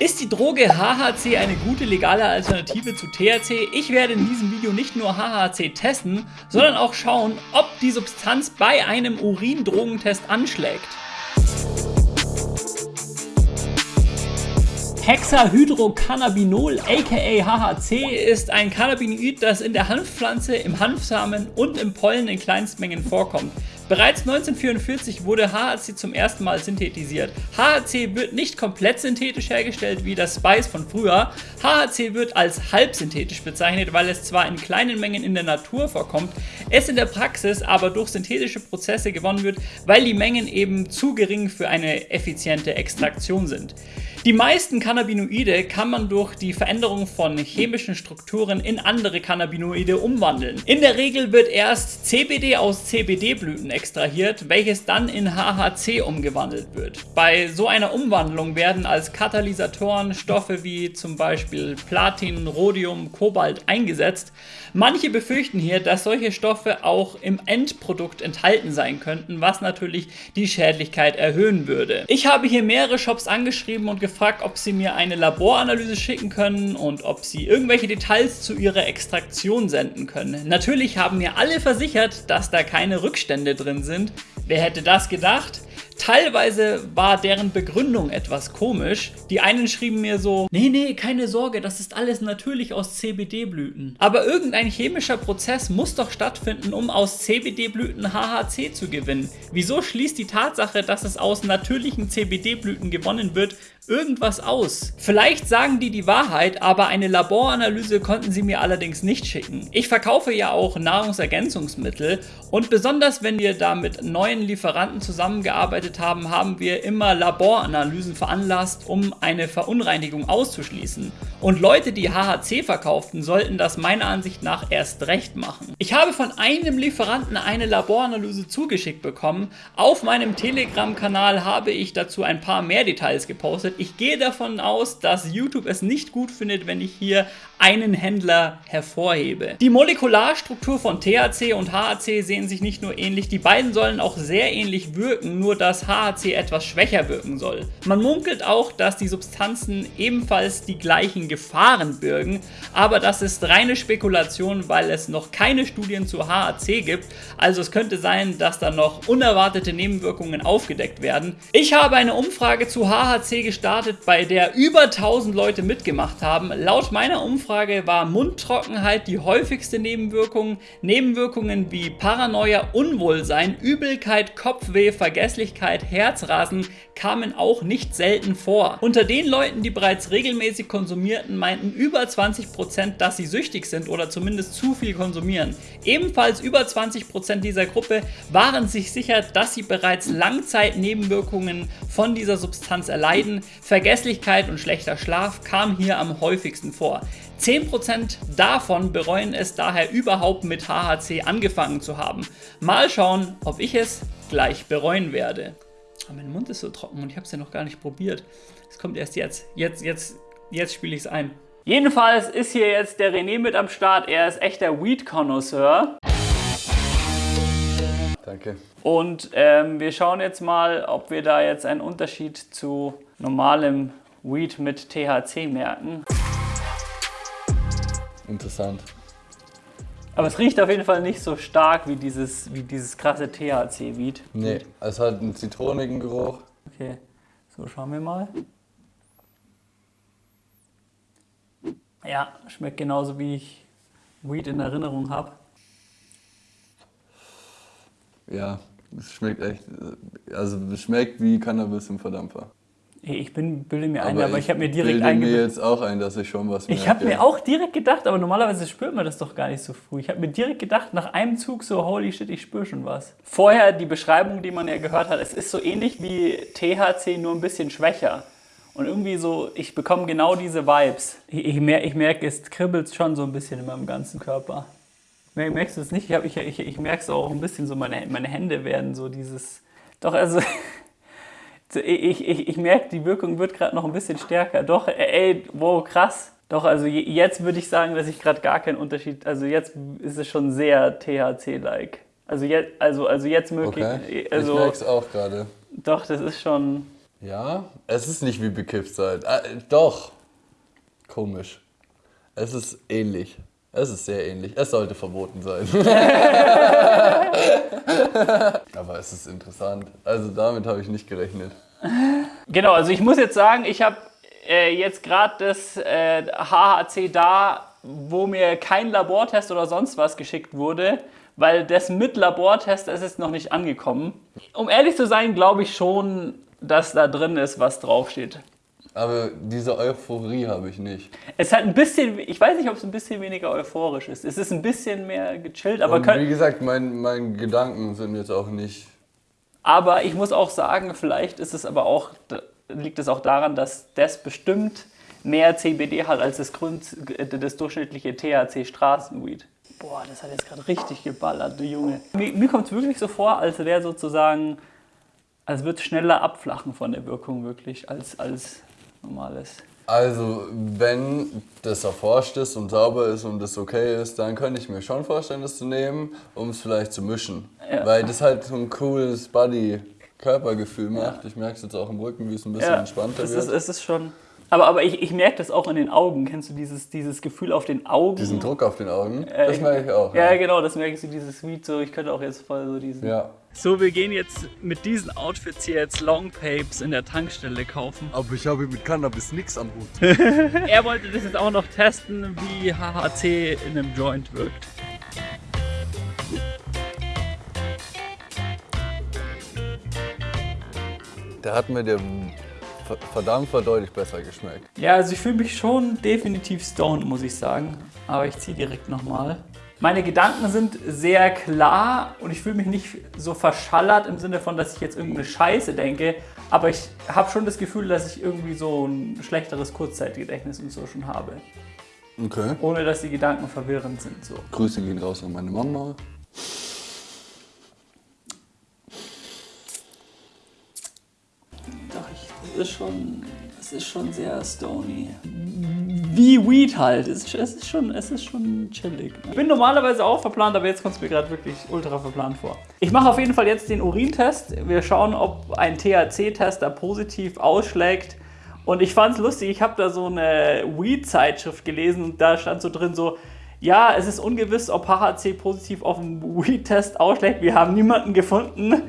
Ist die Droge HHC eine gute legale Alternative zu THC? Ich werde in diesem Video nicht nur HHC testen, sondern auch schauen, ob die Substanz bei einem Urindrogentest anschlägt. Hexahydrocannabinol aka HHC ist ein Cannabinoid, das in der Hanfpflanze, im Hanfsamen und im Pollen in Kleinstmengen vorkommt. Bereits 1944 wurde HHC zum ersten Mal synthetisiert. HHC wird nicht komplett synthetisch hergestellt wie das Spice von früher. HHC wird als halbsynthetisch bezeichnet, weil es zwar in kleinen Mengen in der Natur vorkommt, es in der Praxis aber durch synthetische Prozesse gewonnen wird, weil die Mengen eben zu gering für eine effiziente Extraktion sind. Die meisten Cannabinoide kann man durch die Veränderung von chemischen Strukturen in andere Cannabinoide umwandeln. In der Regel wird erst CBD aus CBD-Blüten extrahiert, welches dann in HHC umgewandelt wird. Bei so einer Umwandlung werden als Katalysatoren Stoffe wie zum Beispiel Platin, Rhodium, Kobalt eingesetzt. Manche befürchten hier, dass solche Stoffe auch im Endprodukt enthalten sein könnten, was natürlich die Schädlichkeit erhöhen würde. Ich habe hier mehrere Shops angeschrieben und gefragt, ob sie mir eine Laboranalyse schicken können und ob sie irgendwelche Details zu ihrer Extraktion senden können. Natürlich haben mir alle versichert, dass da keine Rückstände drin sind. Wer hätte das gedacht? Teilweise war deren Begründung etwas komisch. Die einen schrieben mir so, nee, nee, keine Sorge, das ist alles natürlich aus CBD-Blüten. Aber irgendein chemischer Prozess muss doch stattfinden, um aus CBD-Blüten HHC zu gewinnen. Wieso schließt die Tatsache, dass es aus natürlichen CBD-Blüten gewonnen wird, irgendwas aus. Vielleicht sagen die die Wahrheit, aber eine Laboranalyse konnten sie mir allerdings nicht schicken. Ich verkaufe ja auch Nahrungsergänzungsmittel und besonders wenn wir da mit neuen Lieferanten zusammengearbeitet haben, haben wir immer Laboranalysen veranlasst, um eine Verunreinigung auszuschließen. Und Leute, die HHC verkauften, sollten das meiner Ansicht nach erst recht machen. Ich habe von einem Lieferanten eine Laboranalyse zugeschickt bekommen. Auf meinem Telegram-Kanal habe ich dazu ein paar mehr Details gepostet. Ich gehe davon aus, dass YouTube es nicht gut findet, wenn ich hier einen Händler hervorhebe. Die Molekularstruktur von THC und HAC sehen sich nicht nur ähnlich, die beiden sollen auch sehr ähnlich wirken, nur dass HAC etwas schwächer wirken soll. Man munkelt auch, dass die Substanzen ebenfalls die gleichen Gefahren birgen, aber das ist reine Spekulation, weil es noch keine Studien zu HAC gibt, also es könnte sein, dass da noch unerwartete Nebenwirkungen aufgedeckt werden. Ich habe eine Umfrage zu HAC gestartet, bei der über 1000 Leute mitgemacht haben. Laut meiner Umfrage war Mundtrockenheit die häufigste Nebenwirkung. Nebenwirkungen wie Paranoia, Unwohlsein, Übelkeit, Kopfweh, Vergesslichkeit, Herzrasen kamen auch nicht selten vor. Unter den Leuten, die bereits regelmäßig konsumierten, meinten über 20%, dass sie süchtig sind oder zumindest zu viel konsumieren. Ebenfalls über 20% dieser Gruppe waren sich sicher, dass sie bereits Langzeitnebenwirkungen von dieser Substanz erleiden. Vergesslichkeit und schlechter Schlaf kamen hier am häufigsten vor. 10% davon bereuen es daher überhaupt mit HHC angefangen zu haben. Mal schauen, ob ich es gleich bereuen werde. Oh, mein Mund ist so trocken und ich habe es ja noch gar nicht probiert. Es kommt erst jetzt. Jetzt, jetzt, jetzt spiele ich es ein. Jedenfalls ist hier jetzt der René mit am Start. Er ist echter Weed-Connoisseur. Danke. Und ähm, wir schauen jetzt mal, ob wir da jetzt einen Unterschied zu normalem Weed mit THC merken. Interessant. Aber es riecht auf jeden Fall nicht so stark wie dieses, wie dieses krasse THC-Weed. Nee, es hat einen zitronigen Geruch. Okay, so schauen wir mal. Ja, schmeckt genauso wie ich Weed in Erinnerung habe. Ja, es schmeckt echt, also es schmeckt wie Cannabis im Verdampfer. Ich bin, bilde mir ein, aber, aber ich, habe mir direkt eingebildet. Ich mir jetzt auch ein, dass ich schon was merke. Ich habe mir auch direkt gedacht, aber normalerweise spürt man das doch gar nicht so früh. Ich habe mir direkt gedacht, nach einem Zug so, holy shit, ich spüre schon was. Vorher die Beschreibung, die man ja gehört hat, es ist so ähnlich wie THC, nur ein bisschen schwächer. Und irgendwie so, ich bekomme genau diese Vibes. Ich, ich, mer ich merke, es kribbelt schon so ein bisschen in meinem ganzen Körper. Merkst du es nicht? Ich, ich, ich, ich merke es auch ein bisschen so, meine, meine Hände werden so dieses... Doch, also... ich, ich, ich merke, die Wirkung wird gerade noch ein bisschen stärker. Doch, ey, wow, krass. Doch, also jetzt würde ich sagen, dass ich gerade gar keinen Unterschied, also jetzt ist es schon sehr THC-like. Also jetzt, also, also jetzt möglich. Okay. Also, ich merke es auch gerade. Doch, das ist schon, Ja, es ist nicht wie bekifft sein. Äh, doch. Komisch. Es ist ähnlich. Es ist sehr ähnlich. Es sollte verboten sein. Aber es ist interessant. Also damit habe ich nicht gerechnet. Genau, also ich muss jetzt sagen, ich habe äh, jetzt gerade das äh, HHC da, wo mir kein Labortest oder sonst was geschickt wurde, weil das mit Labortest ist es noch nicht angekommen. Um ehrlich zu sein, glaube ich schon, dass da drin ist, was draufsteht. Aber diese Euphorie habe ich nicht. Es hat ein bisschen, ich weiß nicht, ob es ein bisschen weniger euphorisch ist. Es ist ein bisschen mehr gechillt, aber Und wie gesagt, mein, meine Gedanken sind jetzt auch nicht. Aber ich muss auch sagen, vielleicht ist es aber auch, liegt es auch daran, dass das bestimmt mehr CBD hat als das, Grund, das durchschnittliche THC Straßenweed. Boah, das hat jetzt gerade richtig geballert, du Junge. Mir, mir kommt es wirklich so vor, als wäre sozusagen, als würde es schneller abflachen von der Wirkung wirklich, als, als normales. Also, wenn das erforscht ist und sauber ist und das okay ist, dann könnte ich mir schon vorstellen, das zu nehmen, um es vielleicht zu mischen. Ja. Weil das halt so ein cooles Body-Körpergefühl macht. Ich merke es jetzt auch im Rücken, wie es ein bisschen entspannter es wird. ist, es ist schon. Aber, aber ich, ich merke das auch in den Augen. Kennst du dieses, dieses Gefühl auf den Augen? Diesen Druck auf den Augen, Äh, das merke ich auch. Ja, genau, das merke ich so, dieses Sweet, so ich könnte auch jetzt voll so diesen. ja. So, wir gehen jetzt mit diesen Outfits hier jetzt Long Papes in der Tankstelle kaufen. Aber ich habe mit Cannabis nichts am Hut. Er wollte das jetzt auch noch testen, wie HHC in einem Joint wirkt. Der hat mir der verdammt deutlich besser geschmeckt. Ja, also ich fühle mich schon definitiv stoned, muss ich sagen. Aber ich ziehe direkt nochmal. Meine Gedanken sind sehr klar und ich fühle mich nicht so verschallert im Sinne von, dass ich jetzt irgendeine Scheiße denke. Aber ich habe schon das Gefühl, dass ich irgendwie so ein schlechteres Kurzzeitgedächtnis und so schon habe. Okay. Ohne dass die Gedanken verwirrend sind. So. Grüße gehen raus an meine Mama. Doch, ich, das ist schon, das ist schon sehr stony. Wie Weed halt. Es ist, es ist, schon, es ist schon chillig. Ich bin normalerweise auch verplant, aber jetzt kommt es mir gerade wirklich ultra verplant vor. Ich mache auf jeden Fall jetzt den Urintest. Wir schauen, ob ein THC-Test da positiv ausschlägt. Und ich fand es lustig, ich habe da so eine Weed-Zeitschrift gelesen und da stand so drin so, ja, es ist ungewiss, ob HHC positiv auf dem Weed-Test ausschlägt. Wir haben niemanden gefunden,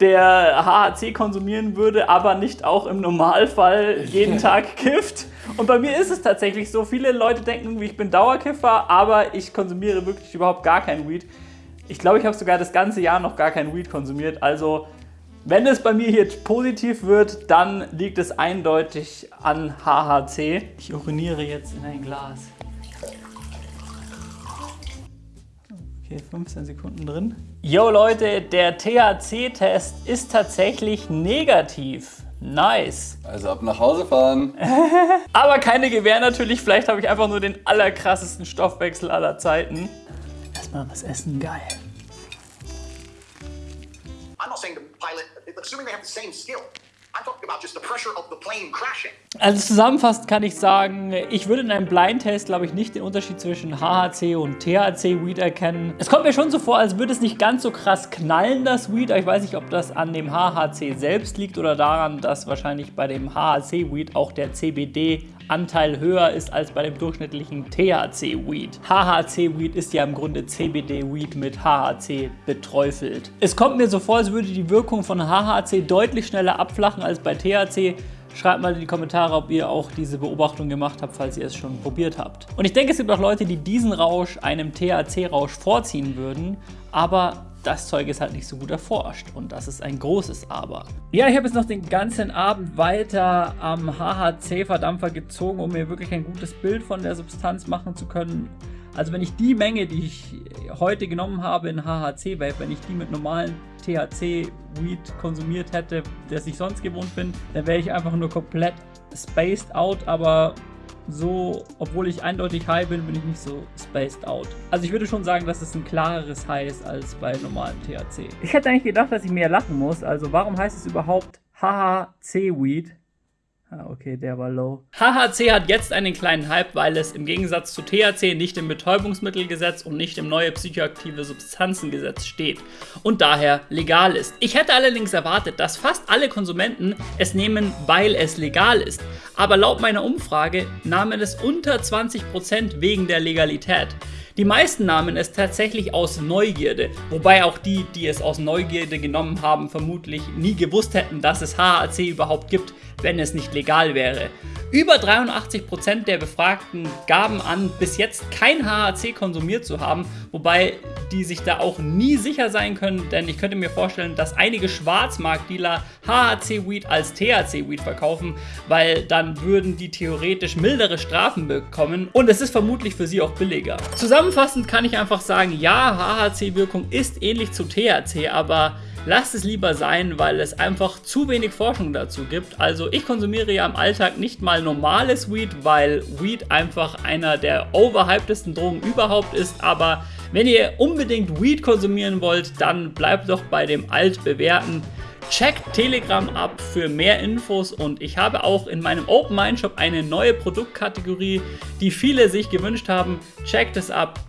der HHC konsumieren würde, aber nicht auch im Normalfall jeden Tag kifft. Und bei mir ist es tatsächlich so. Viele Leute denken irgendwie, ich bin Dauerkiffer, aber ich konsumiere wirklich überhaupt gar kein Weed. Ich glaube, ich habe sogar das ganze Jahr noch gar kein Weed konsumiert. Also, wenn es bei mir hier positiv wird, dann liegt es eindeutig an HHC. Ich uriniere jetzt in ein Glas. Okay, 15 Sekunden drin. Yo Leute, der THC-Test ist tatsächlich negativ. Nice. Also ab nach Hause fahren. Aber keine Gewähr natürlich. Vielleicht habe ich einfach nur den allerkrassesten Stoffwechsel aller Zeiten. Erstmal was essen, geil. I'm not saying the pilot, assuming they have the same skill. Also zusammenfassend kann ich sagen, ich würde in einem Blindtest, glaube ich, nicht den Unterschied zwischen HHC und THC-Weed erkennen. Es kommt mir schon so vor, als würde es nicht ganz so krass knallen, das Weed. Aber ich weiß nicht, ob das an dem HHC selbst liegt oder daran, dass wahrscheinlich bei dem HHC-Weed auch der CBD-Anteil höher ist als bei dem durchschnittlichen THC-Weed. HHC-Weed ist ja im Grunde CBD-Weed mit HHC beträufelt. Es kommt mir so vor, als würde die Wirkung von HHC deutlich schneller abflachen als bei THC. Schreibt mal in die Kommentare, ob ihr auch diese Beobachtung gemacht habt, falls ihr es schon probiert habt. Und ich denke, es gibt auch Leute, die diesen Rausch einem THC-Rausch vorziehen würden, aber das Zeug ist halt nicht so gut erforscht und das ist ein großes Aber. Ja, ich habe jetzt noch den ganzen Abend weiter am HHC-Verdampfer gezogen, um mir wirklich ein gutes Bild von der Substanz machen zu können. Also wenn ich die Menge, die ich heute genommen habe in HHC-Vape, wenn ich die mit normalen THC-Weed konsumiert hätte, das ich sonst gewohnt bin, dann wäre ich einfach nur komplett spaced out, aber so, obwohl ich eindeutig high bin, bin ich nicht so spaced out. Also ich würde schon sagen, dass es ein klareres High ist als bei normalem THC. Ich hätte eigentlich gedacht, dass ich mehr lachen muss. Also warum heißt es überhaupt HHC-Weed? Ah, okay, der war low. HHC hat jetzt einen kleinen Hype, weil es im Gegensatz zu THC nicht im Betäubungsmittelgesetz und nicht im neue psychoaktive Substanzengesetz steht und daher legal ist. Ich hätte allerdings erwartet, dass fast alle Konsumenten es nehmen, weil es legal ist. Aber laut meiner Umfrage nahmen es unter 20% wegen der Legalität. Die meisten nahmen es tatsächlich aus Neugierde, wobei auch die, die es aus Neugierde genommen haben, vermutlich nie gewusst hätten, dass es HAC überhaupt gibt, wenn es nicht legal wäre. Über 83% der Befragten gaben an, bis jetzt kein HAC konsumiert zu haben, wobei die sich da auch nie sicher sein können, denn ich könnte mir vorstellen, dass einige Schwarzmarktdealer HAC-Weed als THC-Weed verkaufen, weil dann würden die theoretisch mildere Strafen bekommen und es ist vermutlich für sie auch billiger. Zusammenfassend kann ich einfach sagen, ja, HAC-Wirkung ist ähnlich zu THC, aber lasst es lieber sein, weil es einfach zu wenig Forschung dazu gibt. Also ich konsumiere ja im Alltag nicht mal normales Weed, weil Weed einfach einer der overhypedesten Drogen überhaupt ist, aber wenn ihr unbedingt Weed konsumieren wollt, dann bleibt doch bei dem altbewährten. Checkt Telegram ab für mehr Infos und ich habe auch in meinem Open Mind Shop eine neue Produktkategorie, die viele sich gewünscht haben. Checkt es ab